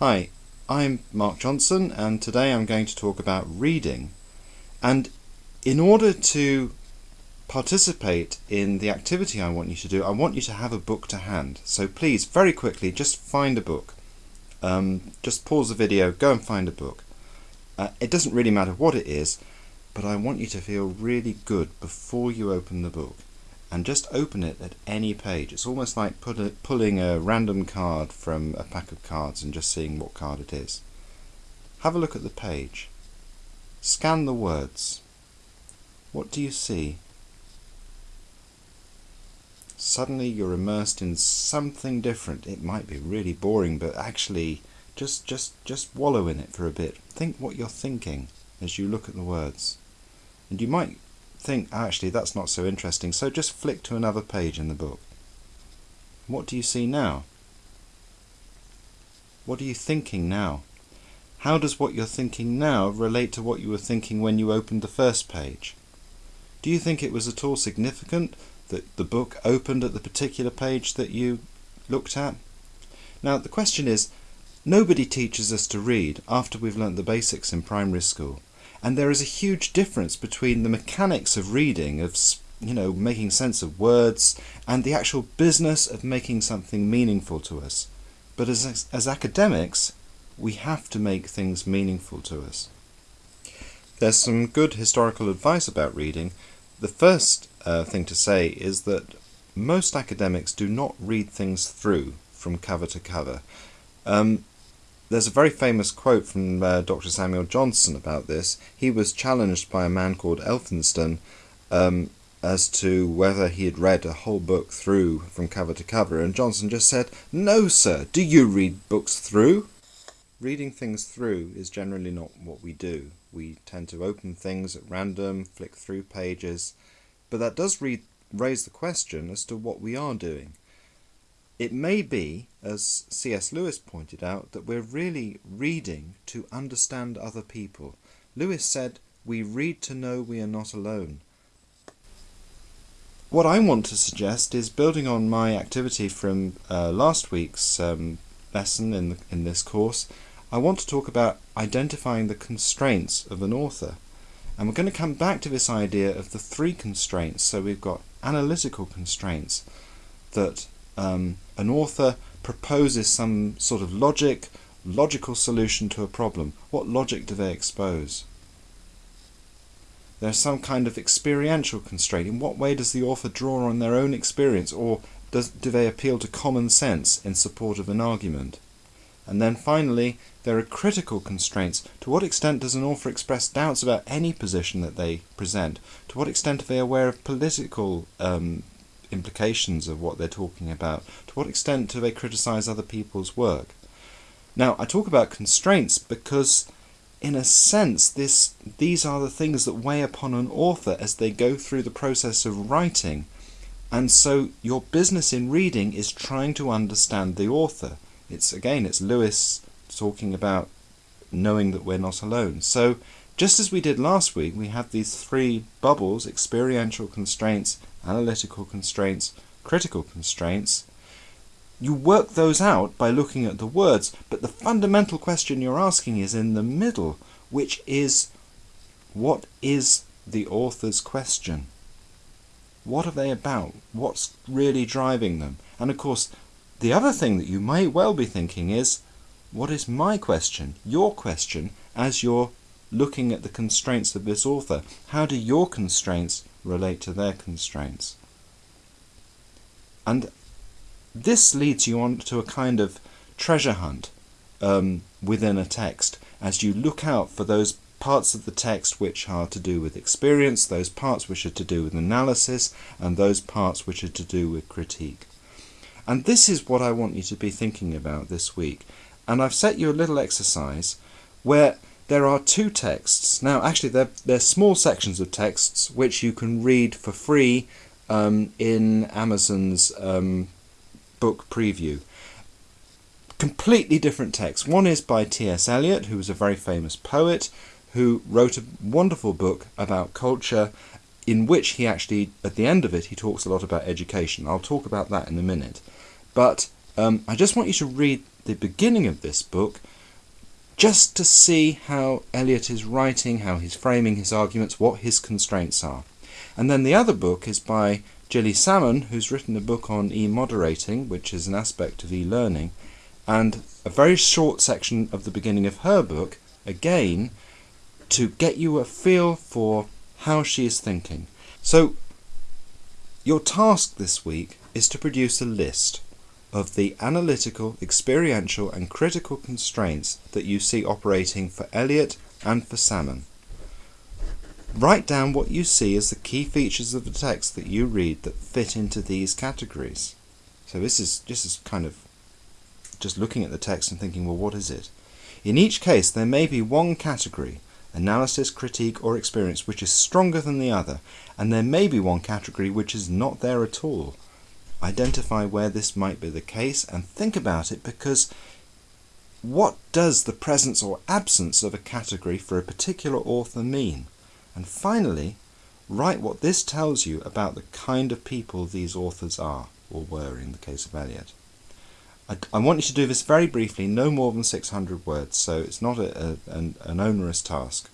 Hi, I'm Mark Johnson and today I'm going to talk about reading. And in order to participate in the activity I want you to do, I want you to have a book to hand. So please, very quickly, just find a book. Um, just pause the video, go and find a book. Uh, it doesn't really matter what it is, but I want you to feel really good before you open the book and just open it at any page. It's almost like a, pulling a random card from a pack of cards and just seeing what card it is. Have a look at the page. Scan the words. What do you see? Suddenly you're immersed in something different. It might be really boring, but actually just just just wallow in it for a bit. Think what you're thinking as you look at the words. And you might think, actually, that's not so interesting, so just flick to another page in the book. What do you see now? What are you thinking now? How does what you're thinking now relate to what you were thinking when you opened the first page? Do you think it was at all significant that the book opened at the particular page that you looked at? Now, the question is, nobody teaches us to read after we've learnt the basics in primary school and there is a huge difference between the mechanics of reading of you know making sense of words and the actual business of making something meaningful to us. But as as academics we have to make things meaningful to us. There's some good historical advice about reading. The first uh, thing to say is that most academics do not read things through from cover to cover. Um, there's a very famous quote from uh, Dr. Samuel Johnson about this. He was challenged by a man called Elphinstone um, as to whether he had read a whole book through from cover to cover, and Johnson just said, No, sir, do you read books through? Reading things through is generally not what we do. We tend to open things at random, flick through pages, but that does raise the question as to what we are doing. It may be, as C.S. Lewis pointed out, that we're really reading to understand other people. Lewis said, We read to know we are not alone. What I want to suggest is building on my activity from uh, last week's um, lesson in, the, in this course, I want to talk about identifying the constraints of an author. And we're going to come back to this idea of the three constraints. So we've got analytical constraints that um, an author proposes some sort of logic, logical solution to a problem. What logic do they expose? There's some kind of experiential constraint. In what way does the author draw on their own experience or does, do they appeal to common sense in support of an argument? And then finally, there are critical constraints. To what extent does an author express doubts about any position that they present? To what extent are they aware of political um, implications of what they're talking about? To what extent do they criticize other people's work? Now, I talk about constraints because, in a sense, this, these are the things that weigh upon an author as they go through the process of writing. And so your business in reading is trying to understand the author. It's again, it's Lewis talking about knowing that we're not alone. So just as we did last week, we have these three bubbles, experiential constraints, analytical constraints, critical constraints. You work those out by looking at the words, but the fundamental question you're asking is in the middle, which is, what is the author's question? What are they about? What's really driving them? And of course, the other thing that you may well be thinking is, what is my question, your question, as you're looking at the constraints of this author. How do your constraints relate to their constraints? And this leads you on to a kind of treasure hunt um, within a text as you look out for those parts of the text which are to do with experience, those parts which are to do with analysis, and those parts which are to do with critique. And this is what I want you to be thinking about this week. And I've set you a little exercise where there are two texts. Now, actually, they're, they're small sections of texts which you can read for free um, in Amazon's um, book preview. Completely different texts. One is by T.S. Eliot, who was a very famous poet, who wrote a wonderful book about culture in which he actually, at the end of it, he talks a lot about education. I'll talk about that in a minute. But um, I just want you to read the beginning of this book just to see how Eliot is writing, how he's framing his arguments, what his constraints are. And then the other book is by Gilly Salmon, who's written a book on e-moderating, which is an aspect of e-learning, and a very short section of the beginning of her book, again, to get you a feel for how she is thinking. So, your task this week is to produce a list of the analytical, experiential, and critical constraints that you see operating for Eliot and for Salmon. Write down what you see as the key features of the text that you read that fit into these categories. So this is this is kind of just looking at the text and thinking, well, what is it? In each case, there may be one category, analysis, critique, or experience, which is stronger than the other, and there may be one category which is not there at all. Identify where this might be the case and think about it because what does the presence or absence of a category for a particular author mean? And finally, write what this tells you about the kind of people these authors are, or were in the case of Eliot. I, I want you to do this very briefly, no more than 600 words, so it's not a, a, an, an onerous task.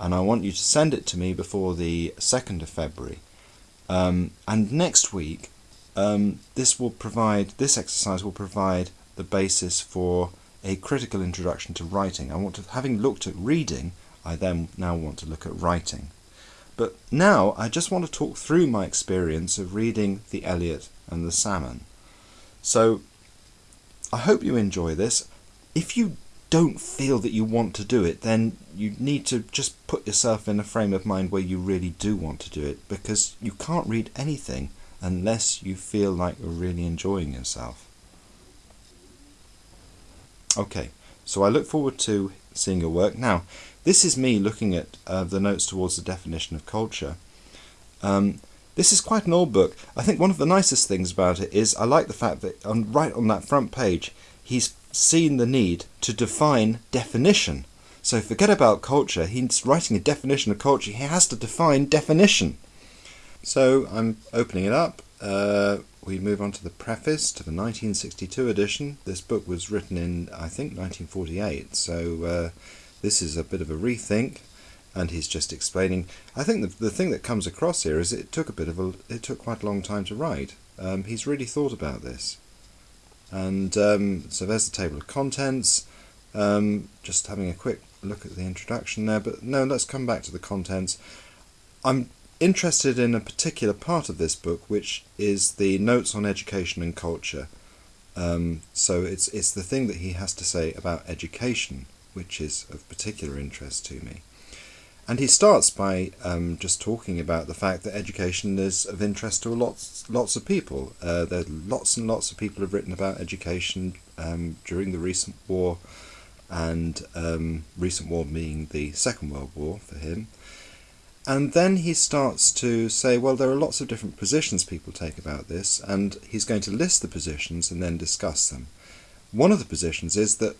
And I want you to send it to me before the 2nd of February. Um, and next week, um, this will provide, this exercise will provide the basis for a critical introduction to writing. I want to, having looked at reading, I then now want to look at writing. But now I just want to talk through my experience of reading the Eliot and the Salmon. So I hope you enjoy this. If you don't feel that you want to do it, then you need to just put yourself in a frame of mind where you really do want to do it because you can't read anything unless you feel like you're really enjoying yourself. Okay, so I look forward to seeing your work. Now, this is me looking at uh, the notes towards the definition of culture. Um, this is quite an old book. I think one of the nicest things about it is I like the fact that on, right on that front page, he's seen the need to define definition. So forget about culture. He's writing a definition of culture. He has to define definition. So I'm opening it up. Uh, we move on to the preface to the 1962 edition. This book was written in, I think, 1948. So uh, this is a bit of a rethink and he's just explaining. I think the, the thing that comes across here is it took a bit of a, it took quite a long time to write. Um, he's really thought about this. And um, so there's the table of contents. Um, just having a quick look at the introduction there, but no, let's come back to the contents. I'm interested in a particular part of this book, which is the notes on education and culture. Um, so it's it's the thing that he has to say about education, which is of particular interest to me. And he starts by um, just talking about the fact that education is of interest to lots, lots of people. Uh, there lots and lots of people have written about education um, during the recent war, and um, recent war being the Second World War for him. And then he starts to say, well, there are lots of different positions people take about this, and he's going to list the positions and then discuss them. One of the positions is that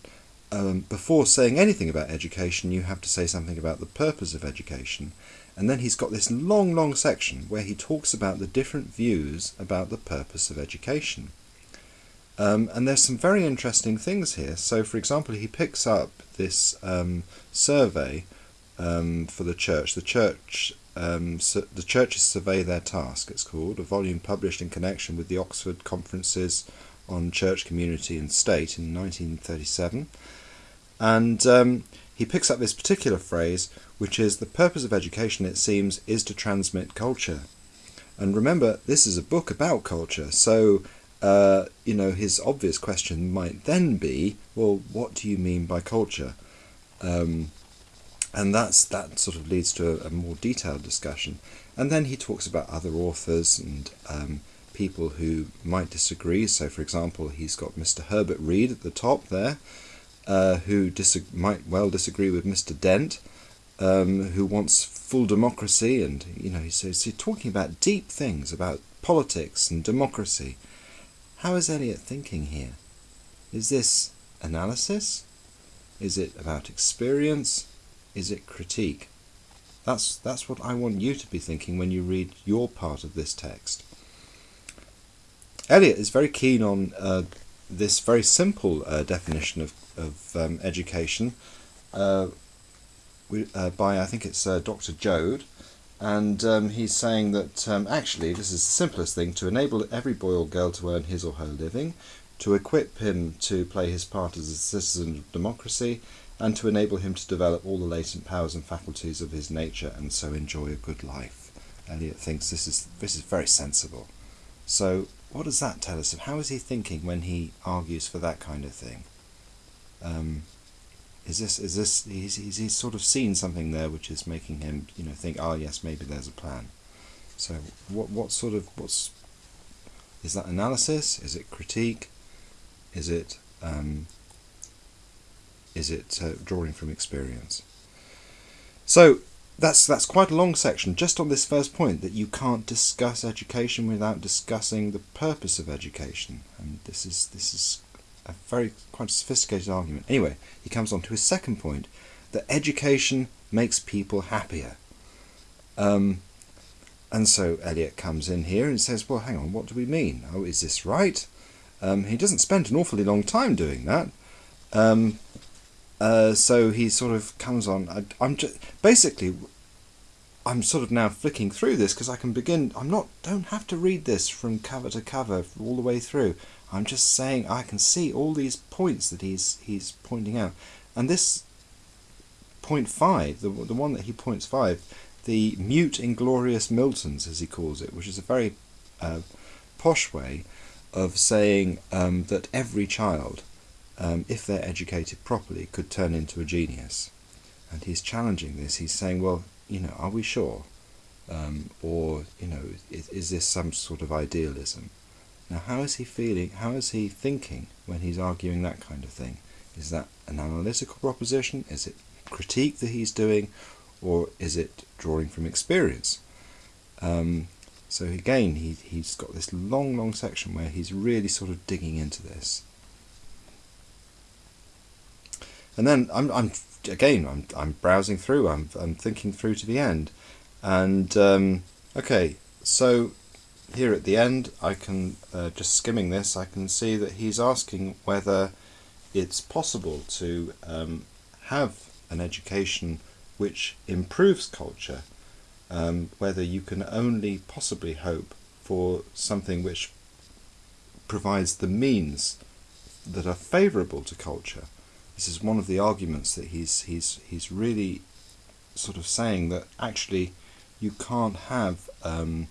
um, before saying anything about education, you have to say something about the purpose of education. And then he's got this long, long section where he talks about the different views about the purpose of education. Um, and there's some very interesting things here. So, for example, he picks up this um, survey um, for the church. The church, um, the churches survey their task. It's called a volume published in connection with the Oxford Conferences on Church, Community, and State in 1937. And um, he picks up this particular phrase, which is the purpose of education, it seems, is to transmit culture. And remember, this is a book about culture, so uh, you know his obvious question might then be, well, what do you mean by culture? Um, and that's that sort of leads to a, a, more detailed discussion. And then he talks about other authors and um, people who might disagree. So, for example, he's got Mr. Herbert Read at the top there, uh, who might well disagree with Mr. Dent, um, who wants full democracy, and you know, he's, he's talking about deep things about politics and democracy. How is Eliot thinking here? Is this analysis? Is it about experience? Is it critique? That's that's what I want you to be thinking when you read your part of this text. Eliot is very keen on uh, this very simple uh, definition of, of um, education uh, we, uh, by, I think it's uh, Dr. Joad, and um, he's saying that um, actually this is the simplest thing to enable every boy or girl to earn his or her living, to equip him to play his part as a citizen of democracy, and to enable him to develop all the latent powers and faculties of his nature and so enjoy a good life. Eliot thinks this is this is very sensible. So what does that tell us how is he thinking when he argues for that kind of thing? Um, is this is this he's, he's, he's sort of seen something there which is making him you know think oh yes maybe there's a plan. So what what sort of what's is that analysis? Is it critique? Is it um, is it uh, drawing from experience? So that's that's quite a long section just on this first point that you can't discuss education without discussing the purpose of education. And this is this is a very quite sophisticated argument. Anyway, he comes on to his second point that education makes people happier. Um, and so Eliot comes in here and says, Well, hang on, what do we mean? Oh, is this right? Um, he doesn't spend an awfully long time doing that. Um, uh, so he sort of comes on. I, am just basically, I'm sort of now flicking through this because I can begin. I'm not. Don't have to read this from cover to cover all the way through. I'm just saying I can see all these points that he's he's pointing out, and this point five, the the one that he points five, the mute inglorious Miltons as he calls it, which is a very uh, posh way of saying um, that every child, um, if they're educated properly, could turn into a genius, and he's challenging this. He's saying, well, you know, are we sure? Um, or you know, is, is this some sort of idealism? Now, how is he feeling? How is he thinking when he's arguing that kind of thing? Is that an analytical proposition? Is it critique that he's doing? Or is it drawing from experience? Um, so again, he, he's got this long, long section where he's really sort of digging into this. And then I'm, I'm again, I'm, I'm browsing through, I'm, I'm thinking through to the end. And um, okay, so here at the end, I can, uh, just skimming this, I can see that he's asking whether it's possible to um, have an education which improves culture, um, whether you can only possibly hope for something which provides the means that are favourable to culture. This is one of the arguments that he's he's he's really sort of saying that actually you can't have um,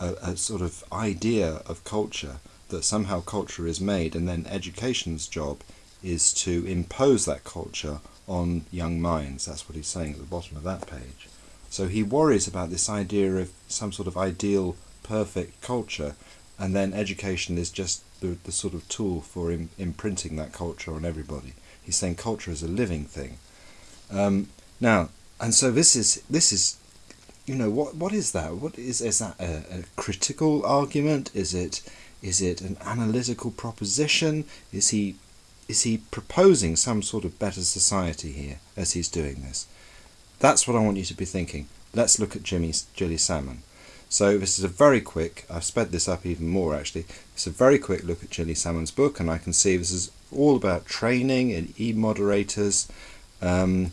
a, a sort of idea of culture that somehow culture is made and then education's job is to impose that culture on young minds. That's what he's saying at the bottom of that page. So he worries about this idea of some sort of ideal, perfect culture, and then education is just the, the sort of tool for Im- imprinting that culture on everybody. He's saying culture is a living thing. Um, now, and so this is this is you know what what is that? What is is that a, a, critical argument? Is it is it an analytical proposition? Is he is he proposing some sort of better society here as he's doing this? That's what i want you to be thinking. Let's look at jimmy Gilly Salmon. So this is a very quick i've sped this up even more actually. It's a very quick look at Gilly Salmon's book and i can see this is all about training and e-moderators. Um,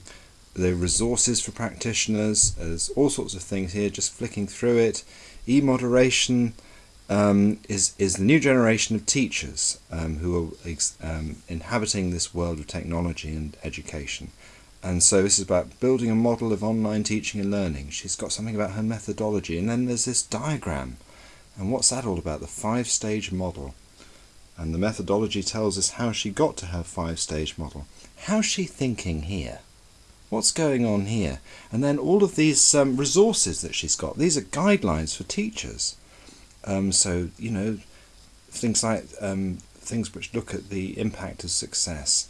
the resources for practitioners. There's all sorts of things here, just flicking through it. E-moderation um, is, is the new generation of teachers um, who are um, inhabiting this world of technology and education. And so this is about building a model of online teaching and learning. She's got something about her methodology. And then there's this diagram. And what's that all about? The five-stage model. And the methodology tells us how she got to her five-stage model. How's she thinking here? What's going on here? And then all of these um, resources that she's got. These are guidelines for teachers. Um, so you know, things like um, things which look at the impact of success.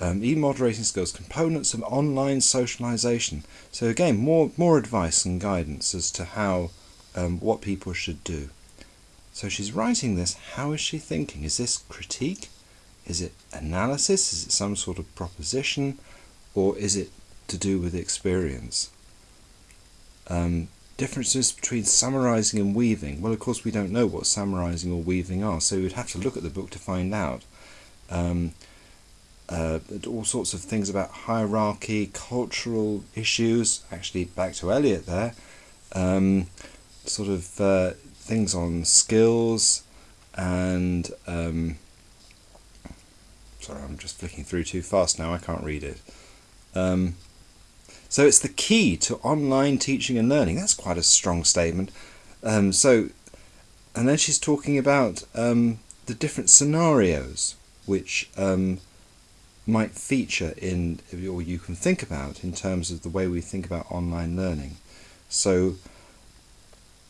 Um, e-moderating skills, components of online socialization. So again, more more advice and guidance as to how um, what people should do. So she's writing this. How is she thinking? Is this critique? Is it analysis? Is it some sort of proposition? Or is it to do with experience. Um, differences between summarizing and weaving. Well, of course, we don't know what summarizing or weaving are, so we'd have to look at the book to find out. um, uh, all sorts of things about hierarchy, cultural issues. Actually, back to Eliot there. Um, sort of uh, things on skills and. Um, sorry, I'm just flicking through too fast now. I can't read it. Um, so it's the key to online teaching and learning. That's quite a strong statement. Um, so, and then she's talking about um, the different scenarios which um, might feature in, or you can think about in terms of the way we think about online learning. So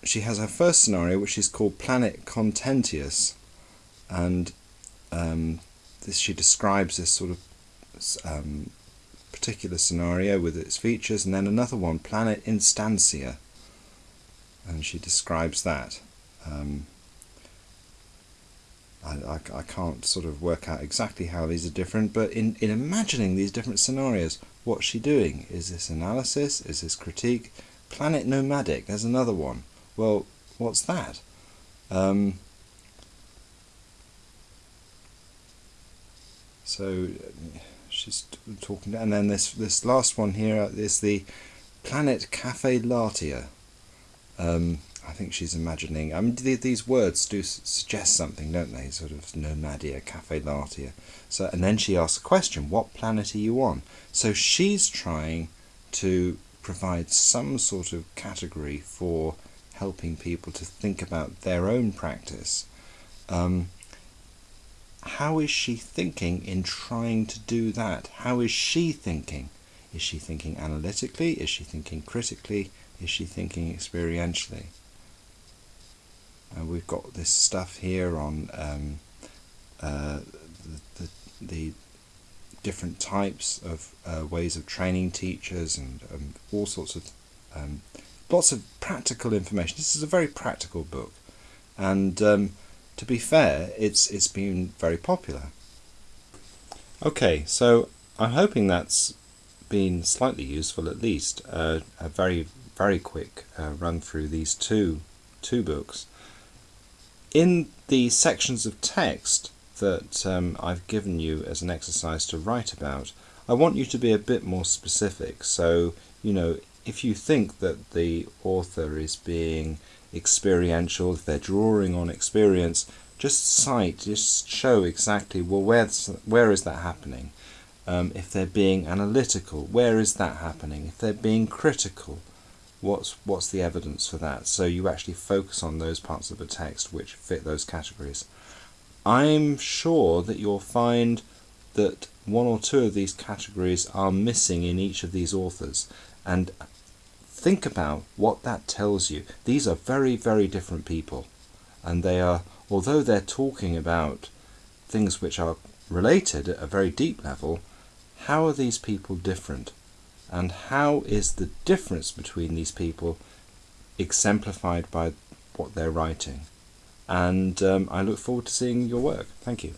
she has her first scenario, which is called Planet Contentia, and um, this she describes this sort of um, particular scenario with its features, and then another one, Planet Instancia. and she describes that. Um, I, I, I, can't sort of work out exactly how these are different, but in, in imagining these different scenarios, what's she doing? Is this analysis? Is this critique? Planet Nomadia, there's another one. Well, what's that? Um, so she's talking, and then this this last one here is the planet Cafe Latia. Um, I think she's imagining. I mean, these words do suggest something, don't they? Sort of nomadia, cafe latia. So, and then she asks a question: What planet are you on? So she's trying to provide some sort of category for helping people to think about their own practice. Um, how is she thinking in trying to do that? How is she thinking? Is she thinking analytically? Is she thinking critically? Is she thinking experientially? And we've got this stuff here on um, uh, the, the, the, different types of uh, ways of training teachers and um, all sorts of um, lots of practical information. This is a very practical book, and um, to be fair, it's it's been very popular. Okay, so I'm hoping that's been slightly useful at least. Uh, a very very quick uh, run through these two two books in the sections of text that um, I've given you as an exercise to write about, I want you to be a bit more specific. So, you know, if you think that the author is being experiential, if they're drawing on experience, just cite, just show exactly, well, where's, where is that happening? Um, if they're being analytical, where is that happening? If they're being critical, what's what's the evidence for that so you actually focus on those parts of the text which fit those categories i'm sure that you'll find that one or two of these categories are missing in each of these authors and think about what that tells you these are very very different people and they are although they're talking about things which are related at a very deep level how are these people different and how is the difference between these people exemplified by what they're writing. And um, I look forward to seeing your work. Thank you.